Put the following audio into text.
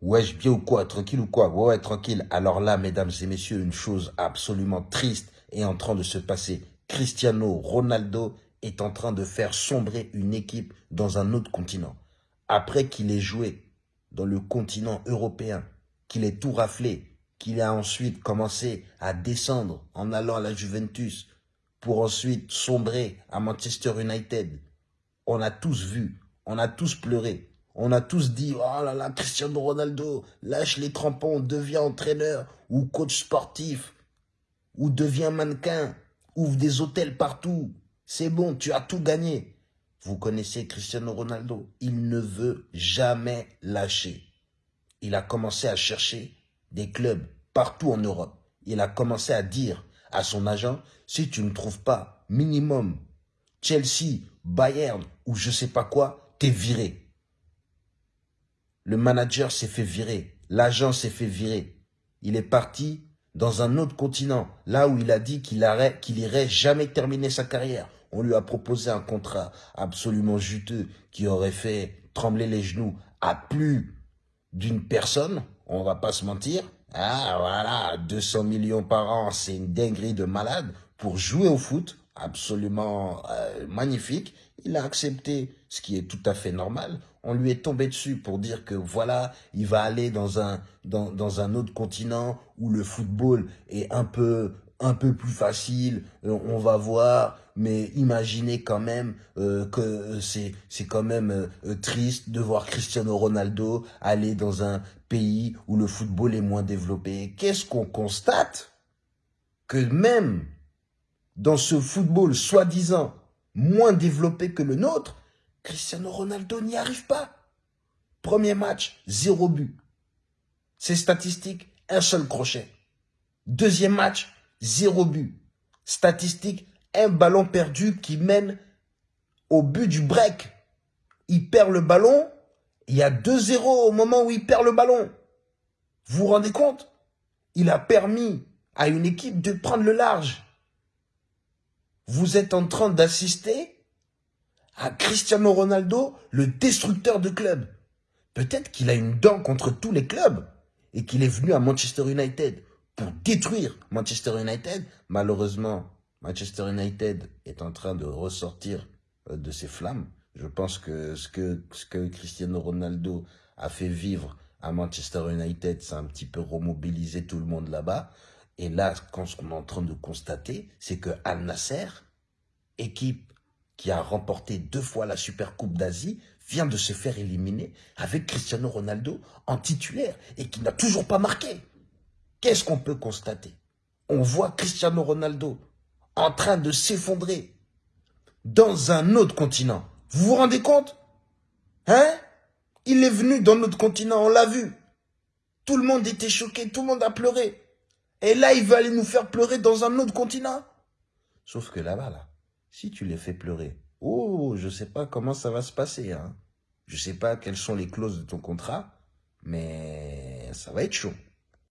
Wesh, bien ou quoi Tranquille ou quoi? Ouais, ouais, tranquille. Alors là, mesdames et messieurs, une chose absolument triste est en train de se passer. Cristiano Ronaldo est en train de faire sombrer une équipe dans un autre continent. Après qu'il ait joué dans le continent européen, qu'il ait tout raflé, qu'il a ensuite commencé à descendre en allant à la Juventus pour ensuite sombrer à Manchester United. On a tous vu, on a tous pleuré. On a tous dit, oh là là, Cristiano Ronaldo, lâche les crampons, devient entraîneur ou coach sportif, ou devient mannequin, ouvre des hôtels partout. C'est bon, tu as tout gagné. Vous connaissez Cristiano Ronaldo, il ne veut jamais lâcher. Il a commencé à chercher des clubs partout en Europe. Il a commencé à dire à son agent, si tu ne trouves pas minimum Chelsea, Bayern ou je sais pas quoi, t'es viré. Le manager s'est fait virer. L'agent s'est fait virer. Il est parti dans un autre continent, là où il a dit qu'il qu'il irait jamais terminer sa carrière. On lui a proposé un contrat absolument juteux qui aurait fait trembler les genoux à plus d'une personne. On va pas se mentir. Ah, voilà, 200 millions par an, c'est une dinguerie de malade pour jouer au foot. Absolument euh, magnifique. Il a accepté, ce qui est tout à fait normal. On lui est tombé dessus pour dire que voilà, il va aller dans un, dans, dans un autre continent où le football est un peu, un peu plus facile, euh, on va voir, mais imaginez quand même euh, que c'est c'est quand même triste de voir Cristiano Ronaldo aller dans un pays où le football est moins développé. Qu'est-ce qu'on constate? Que même dans ce football soi-disant moins développé que le nôtre, Cristiano Ronaldo n'y arrive pas. Premier match, zéro but. Ses statistiques, un seul crochet. Deuxième match, zéro but. Statistique, un ballon perdu qui mène au but du break. Il perd le ballon, il y a 2-0 au moment où il perd le ballon. Vous vous rendez compte? Il a permis à une équipe de prendre le large vous êtes en train d'assister à Cristiano Ronaldo, le destructeur de clubs. Peut-être qu'il a une dent contre tous les clubs et qu'il est venu à Manchester United pour détruire Manchester United. Malheureusement, Manchester United est en train de ressortir euh, de ses flammes. Je pense que ce que, ce que Cristiano Ronaldo a fait vivre à Manchester United, ça a un petit peu remobilisé tout le monde là-bas. Et là, ce qu'on est en train de constater, c'est que Al Nasser, équipe qui a remporté deux fois la Super Coupe d'Asie, vient de se faire éliminer avec Cristiano Ronaldo en titulaire et qui n'a toujours pas marqué. Qu'est-ce qu'on peut constater? On voit Cristiano Ronaldo en train de s'effondrer dans un autre continent. Vous vous rendez compte? Hein? Il est venu dans notre continent, on l'a vu. Tout le monde était choqué, tout le monde a pleuré. Et là, il veut aller nous faire pleurer dans un autre continent. Sauf que là-bas, là, si tu les fais pleurer, oh, je sais pas comment ça va se passer. Hein. Je sais pas quelles sont les clauses de ton contrat, mais ça va être chaud.